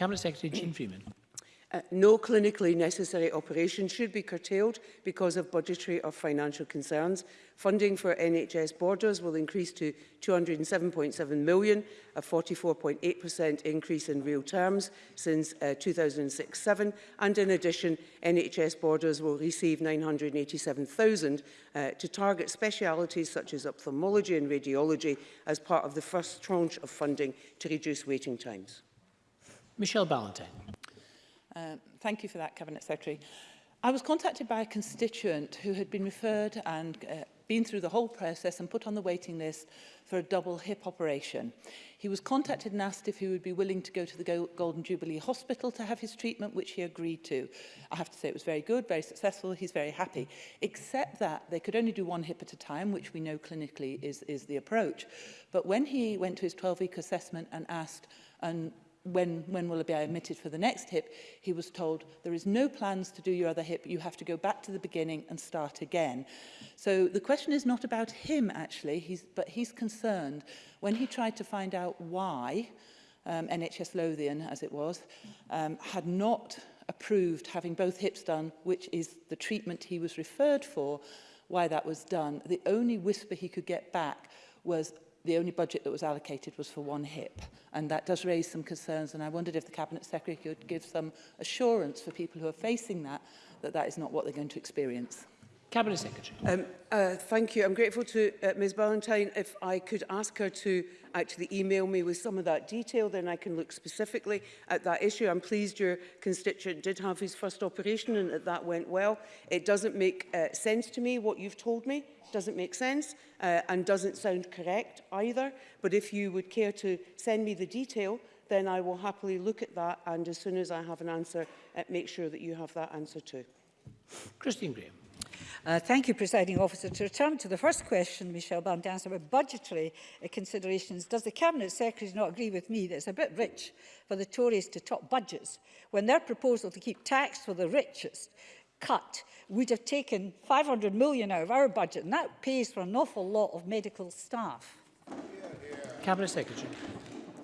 Cabinet Secretary Jean Freeman. Uh, no clinically necessary operation should be curtailed because of budgetary or financial concerns. Funding for NHS Borders will increase to 207.7 million, a 44.8% increase in real terms since 2006-07, uh, and in addition, NHS Borders will receive 987,000 uh, to target specialities such as ophthalmology and radiology as part of the first tranche of funding to reduce waiting times. Michelle Ballantyne. Uh, thank you for that, Cabinet Secretary. I was contacted by a constituent who had been referred and uh, been through the whole process and put on the waiting list for a double hip operation. He was contacted and asked if he would be willing to go to the Golden Jubilee Hospital to have his treatment, which he agreed to. I have to say it was very good, very successful, he's very happy. Except that they could only do one hip at a time, which we know clinically is, is the approach. But when he went to his 12-week assessment and asked, and when, when will it be admitted for the next hip, he was told, there is no plans to do your other hip, you have to go back to the beginning and start again. So the question is not about him, actually, he's, but he's concerned. When he tried to find out why um, NHS Lothian, as it was, um, had not approved having both hips done, which is the treatment he was referred for, why that was done, the only whisper he could get back was the only budget that was allocated was for one HIP. And that does raise some concerns. And I wondered if the Cabinet Secretary could give some assurance for people who are facing that, that that is not what they're going to experience. Cabinet Secretary. Um, uh, thank you. I'm grateful to uh, Ms Ballantyne. If I could ask her to actually email me with some of that detail, then I can look specifically at that issue. I'm pleased your constituent did have his first operation and that that went well. It doesn't make uh, sense to me what you've told me. doesn't make sense uh, and doesn't sound correct either. But if you would care to send me the detail, then I will happily look at that and as soon as I have an answer, uh, make sure that you have that answer too. Christine Graham. Uh, thank you, Presiding Officer. To return to the first question, Michelle answer about budgetary uh, considerations, does the Cabinet Secretary not agree with me that it's a bit rich for the Tories to top budgets when their proposal to keep tax for the richest cut would have taken 500 million out of our budget, and that pays for an awful lot of medical staff? Yeah, yeah. Cabinet Secretary.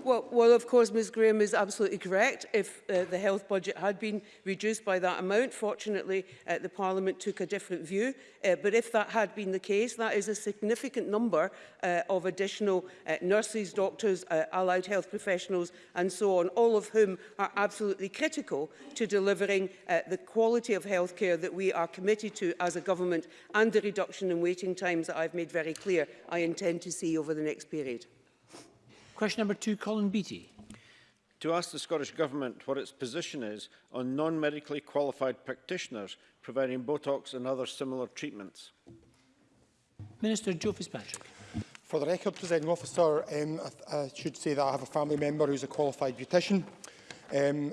Well, well, of course, Ms Graham is absolutely correct. If uh, the health budget had been reduced by that amount, fortunately, uh, the Parliament took a different view. Uh, but if that had been the case, that is a significant number uh, of additional uh, nurses, doctors, uh, allied health professionals and so on, all of whom are absolutely critical to delivering uh, the quality of health care that we are committed to as a government and the reduction in waiting times that I've made very clear I intend to see over the next period. Question number two, Colin Beattie. To ask the Scottish Government what its position is on non-medically qualified practitioners providing Botox and other similar treatments. Minister Joe Fitzpatrick. For the record, Presiding Officer, um, I, I should say that I have a family member who is a qualified beautician. Um,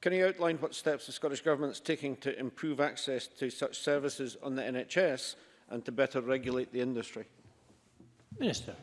can you outline what steps the Scottish Government is taking to improve access to such services on the NHS and to better regulate the industry. Minister.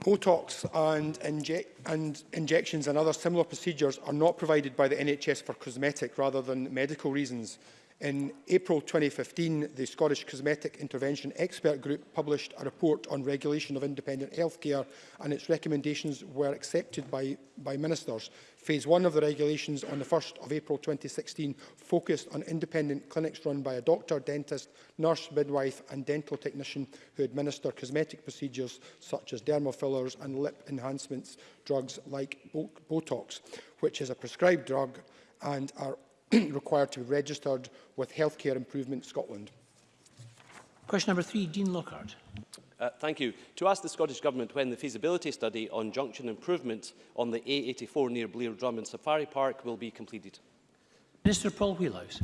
Botox and, inje and injections and other similar procedures are not provided by the NHS for cosmetic rather than medical reasons. In April 2015, the Scottish Cosmetic Intervention Expert Group published a report on regulation of independent healthcare and its recommendations were accepted by, by ministers. Phase one of the regulations on the 1st of April 2016 focused on independent clinics run by a doctor, dentist, nurse, midwife and dental technician who administer cosmetic procedures such as dermal fillers and lip enhancements drugs like Botox, which is a prescribed drug and are required to be registered with Healthcare Improvement Scotland. Question number three, Dean Lockhart. Uh, thank you. To ask the Scottish Government when the feasibility study on junction improvements on the A84 near Blair Drum and Safari Park will be completed. Minister Paul Wheelhouse.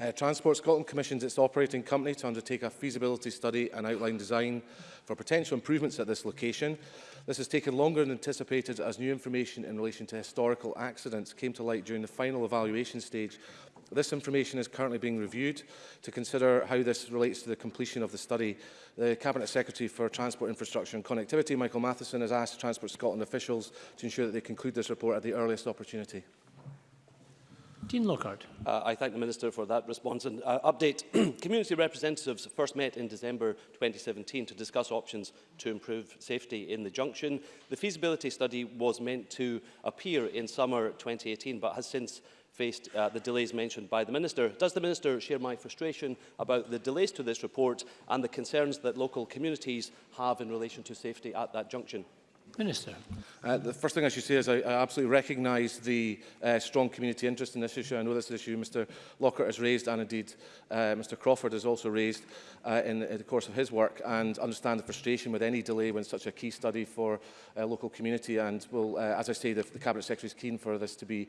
Uh, Transport Scotland commissions its operating company to undertake a feasibility study and outline design for potential improvements at this location. This has taken longer than anticipated as new information in relation to historical accidents came to light during the final evaluation stage. This information is currently being reviewed to consider how this relates to the completion of the study. The Cabinet Secretary for Transport Infrastructure and Connectivity, Michael Matheson, has asked Transport Scotland officials to ensure that they conclude this report at the earliest opportunity. Dean Lockhart. Uh, I thank the Minister for that response and uh, update. Community representatives first met in December 2017 to discuss options to improve safety in the junction. The feasibility study was meant to appear in summer 2018 but has since faced uh, the delays mentioned by the Minister. Does the Minister share my frustration about the delays to this report and the concerns that local communities have in relation to safety at that junction? Minister. Uh, the first thing I should say is I, I absolutely recognise the uh, strong community interest in this issue. I know this is an issue Mr Lockhart has raised and indeed uh, Mr Crawford has also raised uh, in, in the course of his work and understand the frustration with any delay when such a key study for uh, local community and will, uh, as I say, the, the Cabinet Secretary is keen for this to be,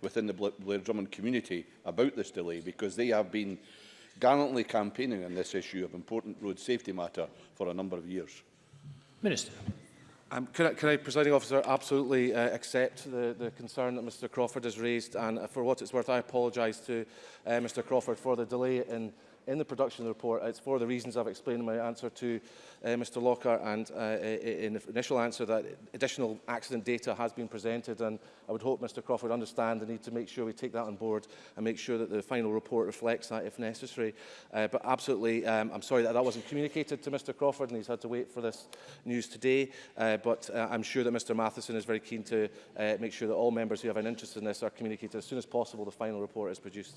within the Blair Drummond community about this delay because they have been gallantly campaigning on this issue of important road safety matter for a number of years. Minister. Um, can, I, can I, presiding officer, absolutely uh, accept the, the concern that Mr Crawford has raised and for what it's worth, I apologise to uh, Mr Crawford for the delay in in the production report. It's for the reasons I've explained in my answer to uh, Mr Lockhart and uh, in the initial answer that additional accident data has been presented and I would hope Mr Crawford understand the need to make sure we take that on board and make sure that the final report reflects that if necessary. Uh, but absolutely, um, I'm sorry that that wasn't communicated to Mr Crawford and he's had to wait for this news today. Uh, but uh, I'm sure that Mr Matheson is very keen to uh, make sure that all members who have an interest in this are communicated as soon as possible the final report is produced.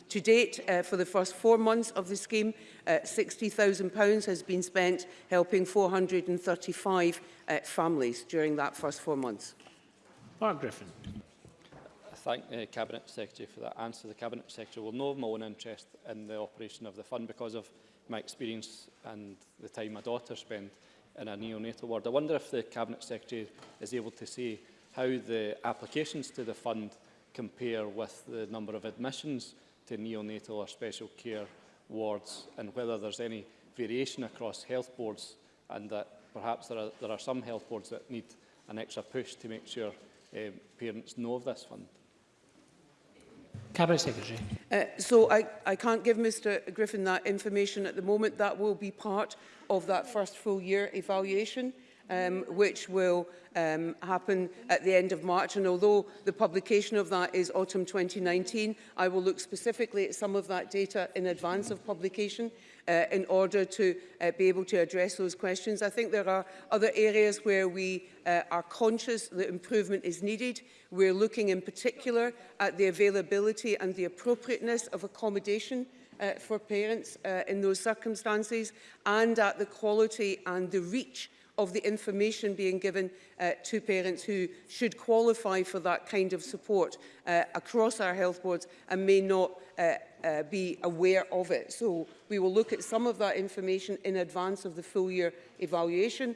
To date, uh, for the first four months of the scheme, uh, £60,000 has been spent helping 435 uh, families during that first four months. Mark Griffin. I thank the Cabinet Secretary for that answer. The Cabinet Secretary will know of my own interest in the operation of the fund because of my experience and the time my daughter spent in a neonatal ward. I wonder if the Cabinet Secretary is able to say how the applications to the fund compare with the number of admissions to neonatal or special care wards and whether there's any variation across health boards and that perhaps there are, there are some health boards that need an extra push to make sure um, parents know of this fund. Cabinet Secretary. Uh, so I, I can't give Mr Griffin that information at the moment. That will be part of that first full year evaluation. Um, which will um, happen at the end of March. And although the publication of that is autumn 2019, I will look specifically at some of that data in advance of publication uh, in order to uh, be able to address those questions. I think there are other areas where we uh, are conscious that improvement is needed. We're looking in particular at the availability and the appropriateness of accommodation uh, for parents uh, in those circumstances and at the quality and the reach of the information being given uh, to parents who should qualify for that kind of support uh, across our health boards and may not uh, uh, be aware of it. So we will look at some of that information in advance of the full year evaluation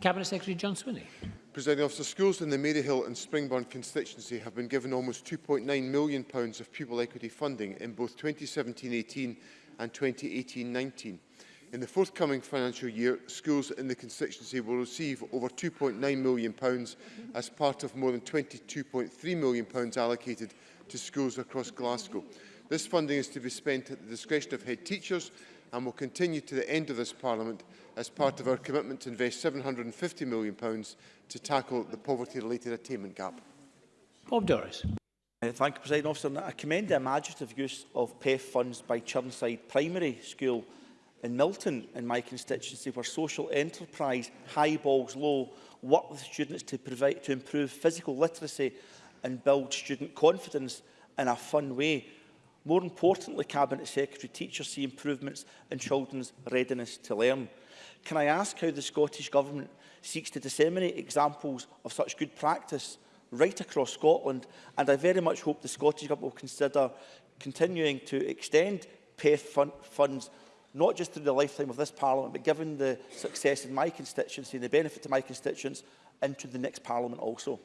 Cabinet Secretary John Swinney. Presiding Officer, schools in the Maryhill and Springburn constituency have been given almost £2.9 million of pupil equity funding in both 2017-18 and 2018-19. In the forthcoming financial year, schools in the constituency will receive over £2.9 million as part of more than £22.3 million allocated to schools across Glasgow. This funding is to be spent at the discretion of head teachers and will continue to the end of this Parliament as part of our commitment to invest £750 million to tackle the poverty-related attainment gap. Bob Doris. Uh, thank you, President Officer. I commend the imaginative use of PEF funds by Churnside Primary School in Milton, in my constituency, where social enterprise high balls low, work with students to, provide, to improve physical literacy and build student confidence in a fun way. More importantly, Cabinet Secretary, teachers see improvements in children's readiness to learn. Can I ask how the Scottish Government seeks to disseminate examples of such good practice right across Scotland? And I very much hope the Scottish Government will consider continuing to extend PEF fun funds not just through the lifetime of this Parliament, but given the success in my constituency and the benefit to my constituents, into the next Parliament also.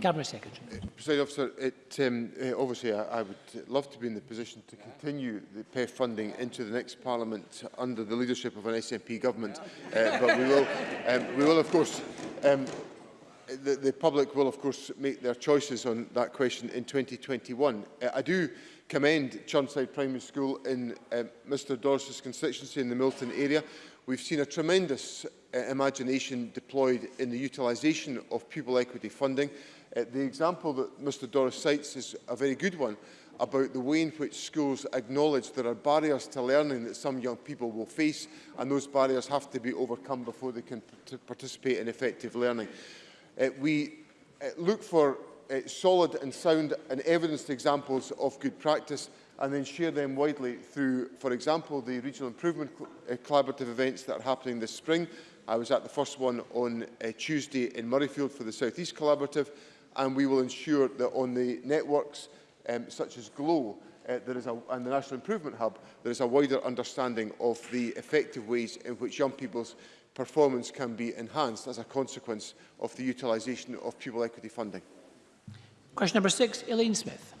Cabinet Secretary. Uh, Officer, it, um, uh, obviously I, I would love to be in the position to continue the PEF funding into the next Parliament under the leadership of an SNP government, uh, but we will, um, we will of course um, the, the public will, of course, make their choices on that question in 2021. Uh, I do commend Churnside Primary School in uh, Mr Doris's constituency in the Milton area. We've seen a tremendous uh, imagination deployed in the utilisation of pupil equity funding. Uh, the example that Mr Doris cites is a very good one about the way in which schools acknowledge there are barriers to learning that some young people will face and those barriers have to be overcome before they can participate in effective learning. Uh, we uh, look for uh, solid and sound and evidenced examples of good practice and then share them widely through, for example, the regional improvement uh, collaborative events that are happening this spring. I was at the first one on uh, Tuesday in Murrayfield for the South East Collaborative, and we will ensure that on the networks um, such as GLOW uh, there is a, and the National Improvement Hub, there is a wider understanding of the effective ways in which young people's performance can be enhanced as a consequence of the utilisation of pupil equity funding. Question number six, Elaine Smith.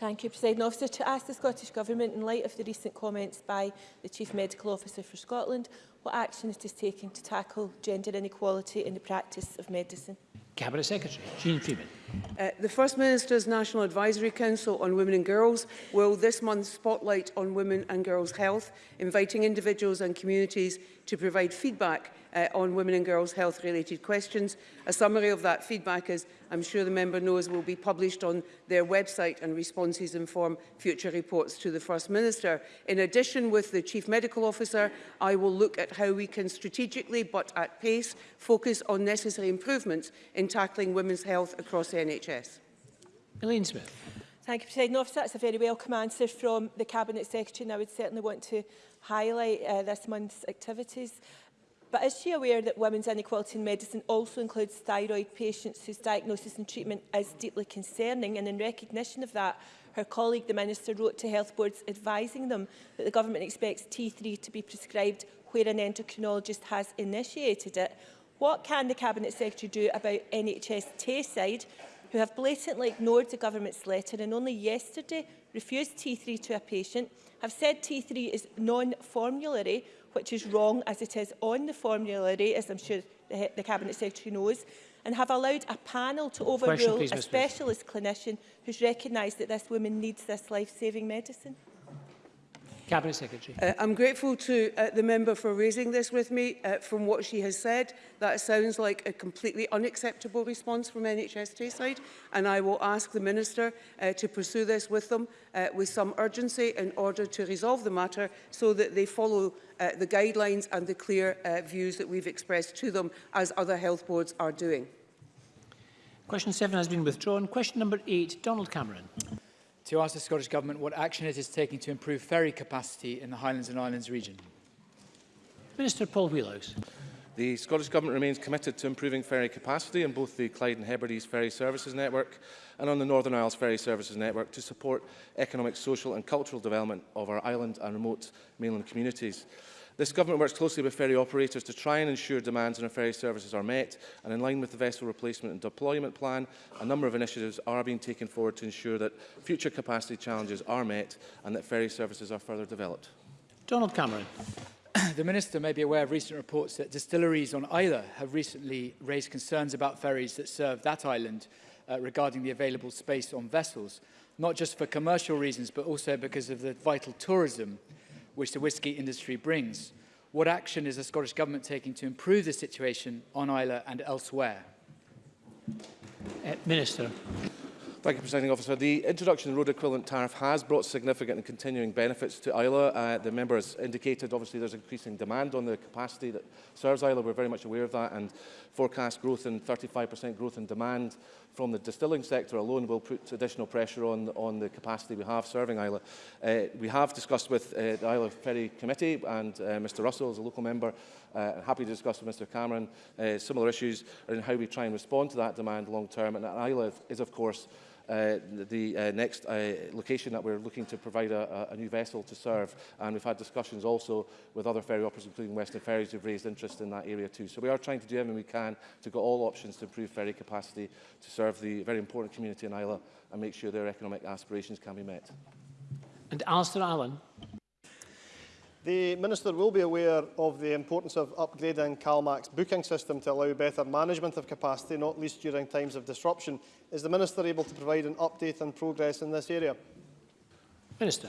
Thank you, President Officer. To ask the Scottish Government, in light of the recent comments by the Chief Medical Officer for Scotland, what action it is taking to tackle gender inequality in the practice of medicine? Cabinet Secretary, Jean Freeman. Uh, the First Minister's National Advisory Council on Women and Girls will this month spotlight on women and girls' health, inviting individuals and communities to provide feedback uh, on women and girls' health-related questions. A summary of that feedback, as I'm sure the member knows, will be published on their website and responses inform future reports to the First Minister. In addition, with the Chief Medical Officer, I will look at how we can strategically, but at pace, focus on necessary improvements in tackling women's health across NHS. Elaine Smith. Thank you, President Officer. That's a very welcome answer from the Cabinet Secretary and I would certainly want to highlight uh, this month's activities. But is she aware that women's inequality in medicine also includes thyroid patients whose diagnosis and treatment is deeply concerning? And in recognition of that, her colleague, the Minister, wrote to health boards advising them that the government expects T3 to be prescribed where an endocrinologist has initiated it. What can the Cabinet Secretary do about NHS Tayside, who have blatantly ignored the government's letter and only yesterday refused T3 to a patient, have said T3 is non-formulary, which is wrong as it is on the formulary, as I'm sure the, the Cabinet Secretary knows, and have allowed a panel to overrule Question, please, a specialist please. clinician who's recognised that this woman needs this life-saving medicine. Cabinet Secretary. Uh, I'm grateful to uh, the member for raising this with me. Uh, from what she has said, that sounds like a completely unacceptable response from NHS Tayside, and I will ask the Minister uh, to pursue this with them uh, with some urgency in order to resolve the matter so that they follow uh, the guidelines and the clear uh, views that we've expressed to them, as other health boards are doing. Question 7 has been withdrawn. Question number 8, Donald Cameron to ask the Scottish Government what action it is taking to improve ferry capacity in the Highlands and Islands region. Minister Paul Wheelhouse. The Scottish Government remains committed to improving ferry capacity in both the Clyde and Hebrides Ferry Services Network and on the Northern Isles Ferry Services Network to support economic, social and cultural development of our island and remote mainland communities. This government works closely with ferry operators to try and ensure demands on our ferry services are met and in line with the vessel replacement and deployment plan, a number of initiatives are being taken forward to ensure that future capacity challenges are met and that ferry services are further developed. Donald Cameron. the Minister may be aware of recent reports that distilleries on Isla have recently raised concerns about ferries that serve that island uh, regarding the available space on vessels, not just for commercial reasons but also because of the vital tourism which the whisky industry brings. What action is the Scottish Government taking to improve the situation on Isla and elsewhere? Uh, Minister. Thank you, Presiding Officer. The introduction of the road equivalent tariff has brought significant and continuing benefits to Isla. Uh, the member has indicated, obviously, there's increasing demand on the capacity that serves Isla. We're very much aware of that and forecast growth and 35% growth in demand from the distilling sector alone will put additional pressure on, on the capacity we have serving Isla. Uh, we have discussed with uh, the Isla Ferry Committee and uh, Mr Russell as a local member, uh, happy to discuss with Mr Cameron uh, similar issues and how we try and respond to that demand long term. And Isla is, of course, uh, the uh, next uh, location that we're looking to provide a, a new vessel to serve. And we've had discussions also with other ferry operators, including Western Ferries, who've raised interest in that area too. So we are trying to do everything we can to get all options to improve ferry capacity to serve the very important community in Isla and make sure their economic aspirations can be met. And Alistair Allen. The Minister will be aware of the importance of upgrading CalMAC's booking system to allow better management of capacity, not least during times of disruption. Is the Minister able to provide an update on progress in this area? Minister.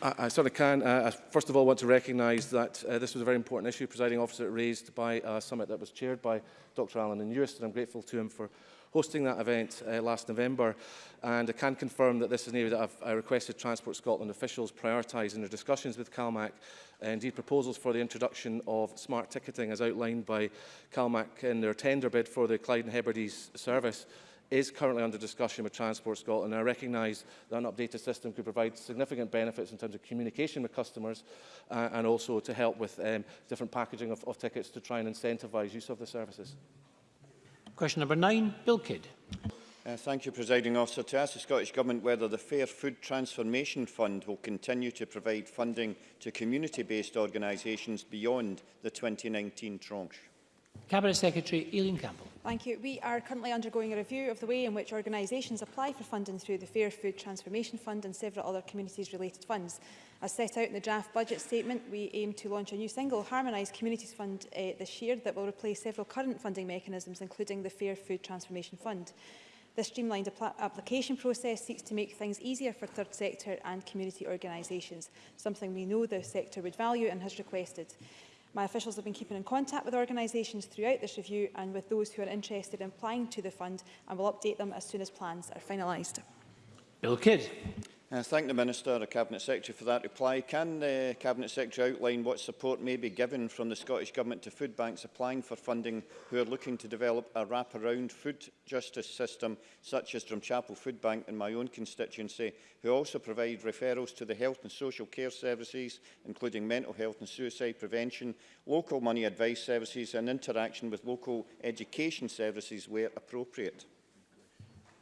I, I certainly can. Uh, I first of all want to recognise that uh, this was a very important issue presiding officer raised by a summit that was chaired by Dr Allen and Eust, and I'm grateful to him for hosting that event uh, last November. And I can confirm that this is an area that I've I requested Transport Scotland officials prioritise in their discussions with CalMAC. Uh, indeed, proposals for the introduction of smart ticketing as outlined by CalMAC in their tender bid for the Clyde and Hebrides service is currently under discussion with Transport Scotland. I recognise that an updated system could provide significant benefits in terms of communication with customers uh, and also to help with um, different packaging of, of tickets to try and incentivise use of the services. Question number nine, Bill Kidd. Uh, thank you, Presiding Officer. To ask the Scottish Government whether the Fair Food Transformation Fund will continue to provide funding to community-based organisations beyond the 2019 tranche. Cabinet Secretary Eileen Campbell. Thank you. We are currently undergoing a review of the way in which organisations apply for funding through the Fair Food Transformation Fund and several other communities-related funds. As set out in the draft budget statement, we aim to launch a new single harmonised communities fund uh, this year that will replace several current funding mechanisms, including the Fair Food Transformation Fund. This streamlined application process seeks to make things easier for third sector and community organisations, something we know the sector would value and has requested. My officials have been keeping in contact with organisations throughout this review and with those who are interested in applying to the fund and will update them as soon as plans are finalised. Bill Kidd. I thank the Minister and Cabinet Secretary for that reply. Can the Cabinet Secretary outline what support may be given from the Scottish Government to food banks applying for funding who are looking to develop a wraparound food justice system such as Drumchapel Food Bank in my own constituency, who also provide referrals to the health and social care services, including mental health and suicide prevention, local money advice services and interaction with local education services where appropriate?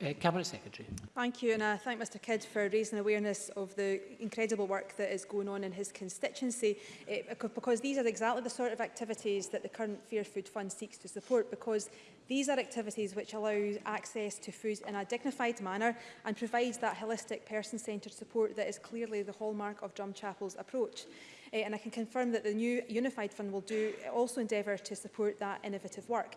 Uh, Cabinet Secretary. Thank you and I thank Mr Kidd for raising awareness of the incredible work that is going on in his constituency it, eh, because these are exactly the sort of activities that the current Fair Food Fund seeks to support because these are activities which allow access to food in a dignified manner and provides that holistic person-centred support that is clearly the hallmark of Drumchapel's approach uh, and I can confirm that the new Unified Fund will do also endeavour to support that innovative work.